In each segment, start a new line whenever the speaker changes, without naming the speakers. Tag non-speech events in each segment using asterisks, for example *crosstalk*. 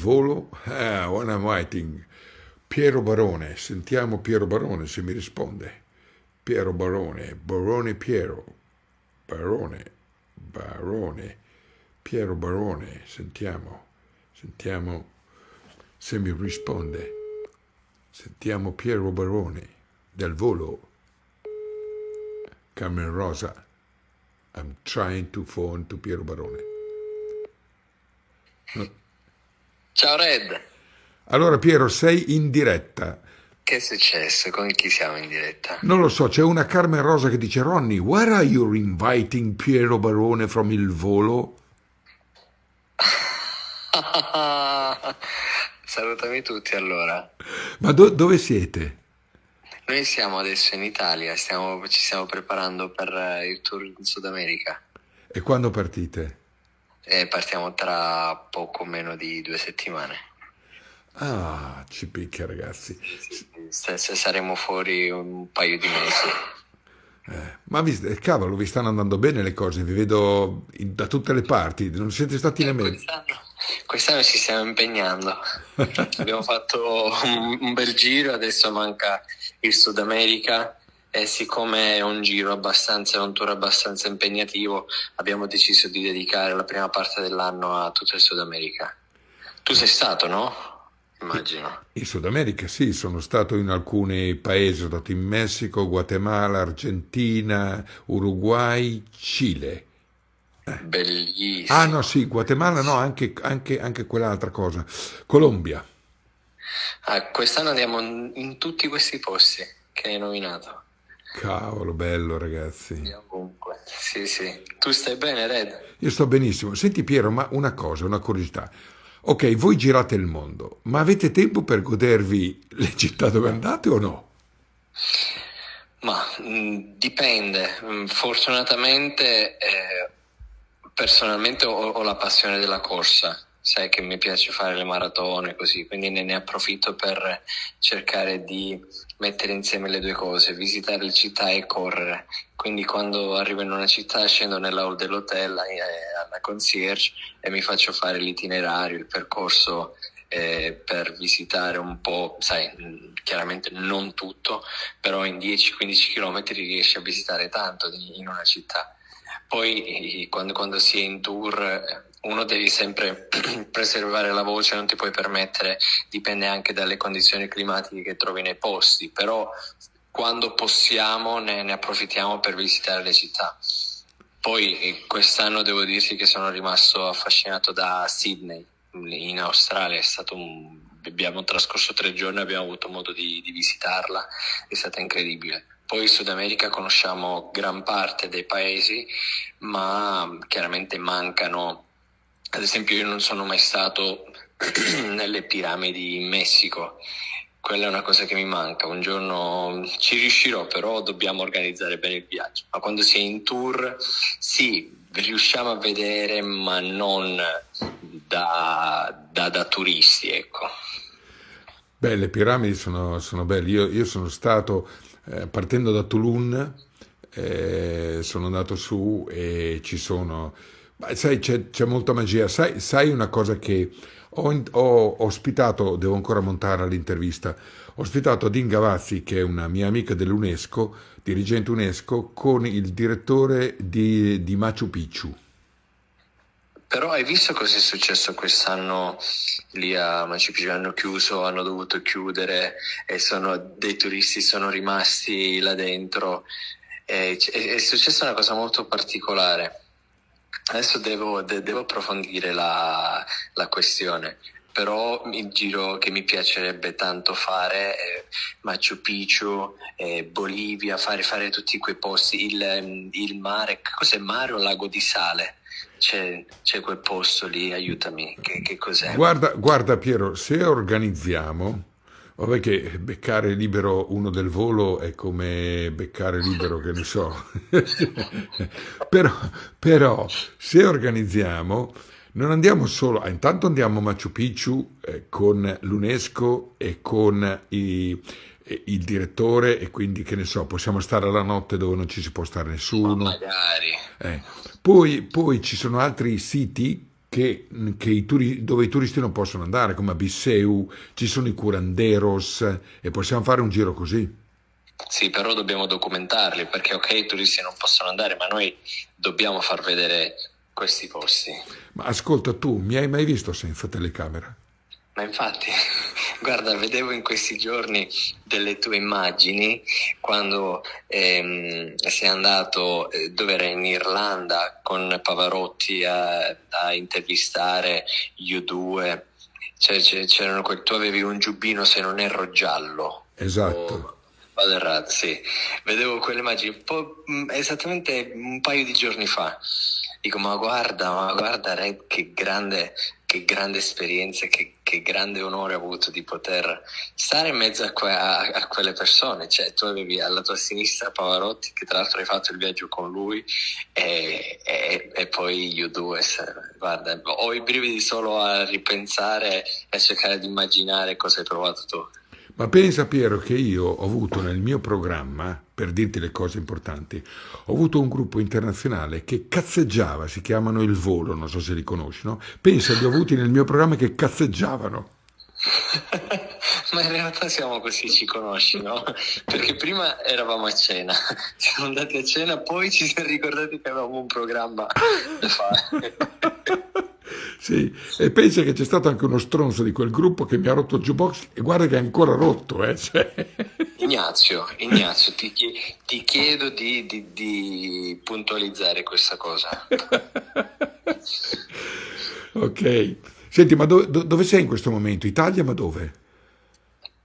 Volo? Ah, when I'm writing. Piero Barone, sentiamo Piero Barone se mi risponde. Piero Barone, Barone Piero, Barone, Barone, Piero Barone, sentiamo, sentiamo se mi risponde. Sentiamo Piero Barone del volo. Carmen Rosa, I'm trying to phone to Piero Barone. No.
Ciao Red,
Allora Piero, sei in diretta.
che è successo? Con chi siamo in diretta?
Non lo so, c'è una Carmen Rosa che dice Ronny, where are you inviting Piero Barone from il volo? *laughs*
Salutami tutti allora.
Ma do- dove siete?
Noi siamo adesso in Italia, stiamo- ci stiamo preparando per eh, il tour in Sud America
E quando partite?
E partiamo tra poco meno di due settimane.
Ah, ci picchia ragazzi.
Se- se saremo fuori un paio di mesi.
Eh, ma vi, eh, cavolo, vi stanno andando bene le cose, vi vedo in- da tutte le parti, non siete stati
Eh,
America.
Quest'anno, quest'anno ci stiamo impegnando. Abbiamo fatto un, un bel giro, adesso manca il Sud America e siccome è un giro abbastanza, un tour abbastanza impegnativo, abbiamo deciso di dedicare la prima parte dell'anno a tutto il Sud America. Tu sei stato, no? Immagino.
In Sud America sì, sono stato in alcuni paesi, sono stato in Messico, Guatemala, Argentina, Uruguay, Cile.
Bellissimo.
Ah no, sì, Guatemala no, anche, anche, anche quell'altra cosa. Colombia.
Ah, quest'anno andiamo in tutti questi posti che hai nominato.
Cavolo, bello ragazzi.
Ovunque. Sì, sì. Tu stai bene, Red?
Io sto benissimo. Senti Piero, ma una cosa, una curiosità. Ok, voi girate il mondo, ma avete tempo per godervi le città dove andate o no?
Ma mh, dipende. Mh, Fortunatamente, eh, personalmente ho, ho la passione della corsa. Sai che mi piace fare le maratone così, quindi ne, ne approfitto per cercare di mettere insieme le due cose, visitare le città e correre. Quindi quando arrivo in una città scendo nella hall dell'hotel eh, alla concierge e mi faccio fare l'itinerario, il percorso eh, per visitare un po', sai, chiaramente non tutto, però in 10-15 km riesci a visitare tanto in una città. Poi quando, quando si è in tour uno devi sempre *clears throat* preservare la voce, non ti puoi permettere, dipende anche dalle condizioni climatiche che trovi nei posti, però quando possiamo ne, ne approfittiamo per visitare le città. Poi eh, quest'anno devo dirti che sono rimasto affascinato da Sydney, in Australia, un... abbiamo trascorso tre giorni, abbiamo avuto modo di, di visitarla, è stata incredibile. Poi in Sud America conosciamo gran parte dei paesi, ma chiaramente mancano, ad esempio io non sono mai stato *clears throat* nelle piramidi in Messico, quella è una cosa che mi manca, un giorno ci riuscirò, però dobbiamo organizzare bene il viaggio. Ma quando si è in tour, sì, riusciamo a vedere, ma non da, da- da turisti, ecco.
Beh, le piramidi sono, sono belle. Io, io sono stato, eh, partendo da Toulon, eh, sono andato su e ci sono... sai, c'è, c'è molta magia. Sai, sai una cosa che ho, ho ospitato, devo ancora montare l'intervista, ho ospitato Dean Gavazzi, che è una mia amica dell'UNESCO, dirigente UNESCO, con il direttore di, di Machu Picchu.
Però hai visto cosa è successo quest'anno lì a Machu Picchu? Hanno chiuso, hanno dovuto chiudere e sono, dei turisti sono rimasti là dentro. C- è, è successa una cosa molto particolare. Adesso devo, de- devo approfondire la, la questione, però il giro che mi piacerebbe tanto fare è Machu Picchu, eh, Bolivia, fare, fare tutti quei posti, il, il mare, cos'è mare o lago di sale? C'è, c'è quel posto lì, aiutami, che, che cos'è?
Guarda, guarda Piero, se organizziamo, vabbè che beccare libero uno del volo è come beccare libero, che ne so, *laughs* però, però se organizziamo, non andiamo solo, ah, intanto andiamo a Machu Picchu eh, con l'UNESCO e con i- il direttore e quindi che ne so, possiamo stare la notte dove non ci si può stare
Ma
nessuno.
magari.
Eh, Poi, poi ci sono altri siti che, che i turi, dove i turisti non possono andare, come a Bisseu, ci sono i curanderos e possiamo fare un giro così.
Sì, però dobbiamo documentarli perché ok, i turisti non possono andare, ma noi dobbiamo far vedere questi posti.
Ma ascolta tu, mi hai mai visto senza telecamera?
Ma infatti, *laughs* guarda, vedevo in questi giorni delle tue immagini quando ehm, sei andato, eh, dove era in Irlanda, con Pavarotti a, a intervistare U2. Cioè, c'erano, tu avevi un giubbino, se non erro, giallo.
Esatto. O
Baderrat, sì. Vedevo quelle immagini un mm, esattamente un paio di giorni fa. Dico, ma guarda, ma guarda Red, che grande, che grande esperienza, che, che grande onore ho avuto di poter stare in mezzo a, que- a, a, quelle persone. Cioè, tu avevi alla tua sinistra Pavarotti, che tra l'altro hai fatto il viaggio con lui, e, e, e poi U2. Guarda, ho i brividi solo a ripensare e a cercare di immaginare cosa hai provato tu.
Ma pensa Piero che io ho avuto nel mio programma, per dirti le cose importanti, ho avuto un gruppo internazionale che cazzeggiava, si chiamano Il Volo, non so se li conosci, no? Pensa, li ho avuti nel mio programma che cazzeggiavano. *laughs*
Ma in realtà siamo così, ci conosci, no? Perché prima eravamo a cena, *laughs* siamo andati a cena, poi ci siamo ricordati che avevamo un programma da fare. *laughs*
Sì, e pensa che c'è stato anche uno stronzo di quel gruppo che mi ha rotto il jukebox e guarda che è ancora rotto. Eh? Cioè...
Ignazio, Ignazio ti, ti, chiedo di, di, di puntualizzare questa cosa.
ok. Senti, ma do, do, dove sei in questo momento? Italia, ma dove?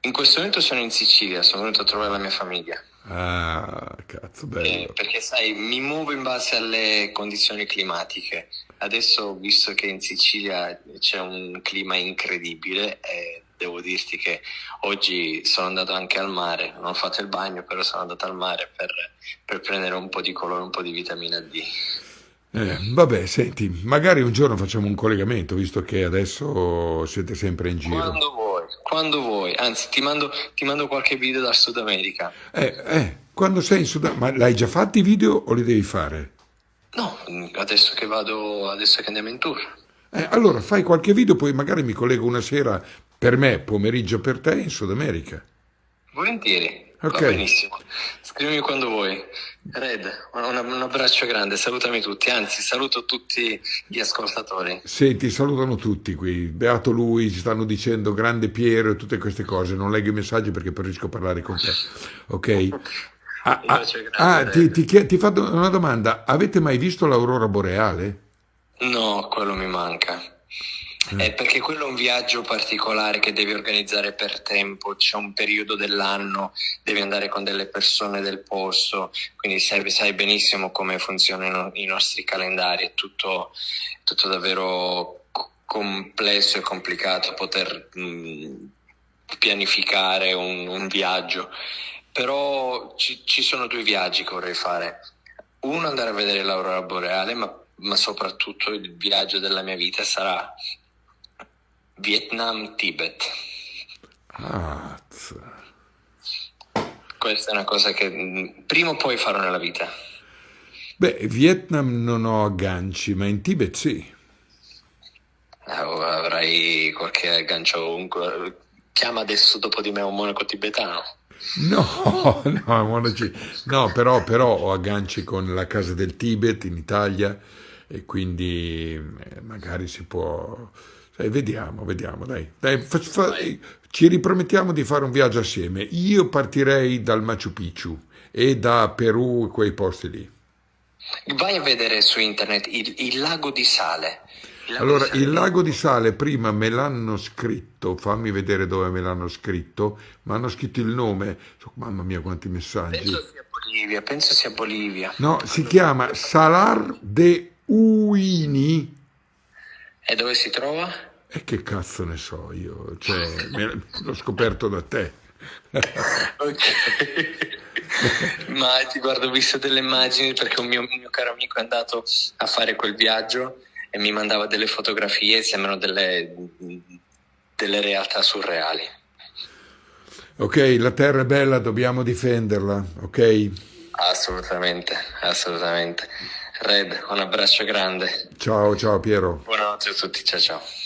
In questo momento sono in Sicilia, sono venuto a trovare la mia famiglia.
Ah, cazzo, bello. Eh,
perché sai, mi muovo in base alle condizioni climatiche. Adesso, visto che in Sicilia c'è un clima incredibile, eh, devo dirti che oggi sono andato anche al mare, non ho fatto il bagno, però sono andato al mare per, per prendere un po' di colore, un po' di vitamina D.
Eh, vabbè, senti, magari un giorno facciamo un collegamento, visto che adesso siete sempre in giro.
Quando vuoi, quando vuoi. Anzi, ti mando, ti mando qualche video dal Sud America.
Eh, eh, quando sei in Sud America, ma l'hai già fatti i video o li devi fare?
No, adesso che vado, adesso che andiamo in tour.
Eh, allora fai qualche video, poi magari mi collego una sera per me, pomeriggio per te in Sud America.
Volentieri, ok. Va benissimo. Scrivimi quando vuoi. Red, un, un, abbraccio grande, salutami tutti, anzi saluto tutti gli ascoltatori.
Sì, ti salutano tutti qui, beato lui, ci stanno dicendo grande Piero e tutte queste cose, non leggo i messaggi perché preferisco parlare con te, ok? *laughs* Ah, ah, ah ti, ti, ti faccio una domanda, avete mai visto l'aurora boreale?
No, quello mi manca. Mm. Eh, perché quello è un viaggio particolare che devi organizzare per tempo, c'è un periodo dell'anno, devi andare con delle persone del posto, quindi sai, sai benissimo come funzionano i nostri calendari, è tutto, tutto davvero complesso e complicato poter mh, mm, pianificare un, un viaggio però ci, ci, sono due viaggi che vorrei fare. Uno andare a vedere l'aurora boreale, ma, ma soprattutto il viaggio della mia vita sarà Vietnam-Tibet.
Ah,
Questa è una cosa che mm, prima o poi farò nella vita.
Beh, Vietnam non ho agganci, ma in Tibet sì.
Oh, avrai qualche aggancio. Chiama adesso dopo di me un monaco tibetano.
No, *laughs* no, no però, però, ho agganci con la Casa del Tibet in Italia e quindi eh, magari si può... Sai, vediamo, vediamo, dai. dai fa, fa, ci ripromettiamo di fare un viaggio assieme. Io partirei dal Machu Picchu e da Perù, quei posti lì.
Vai a vedere su internet il, il lago di sale.
Allora, il lago di sale prima me l'hanno scritto, fammi vedere dove me l'hanno scritto, mi hanno scritto il nome, mamma mia quanti messaggi.
Penso sia Bolivia, penso sia Bolivia.
No, si chiama Salar de Uini.
E dove si trova?
E che cazzo ne so io, cioè, l'ho scoperto da te. *laughs*
ok. *laughs* Ma ti guardo, ho visto delle immagini perché un mio, un mio caro amico è andato a fare quel viaggio e mi mandava delle fotografie, sembrano delle, delle realtà surreali.
Ok, la terra è bella, dobbiamo difenderla, ok?
Assolutamente, assolutamente. Red, un abbraccio grande.
Ciao, ciao Piero.
Buonanotte a tutti, ciao ciao.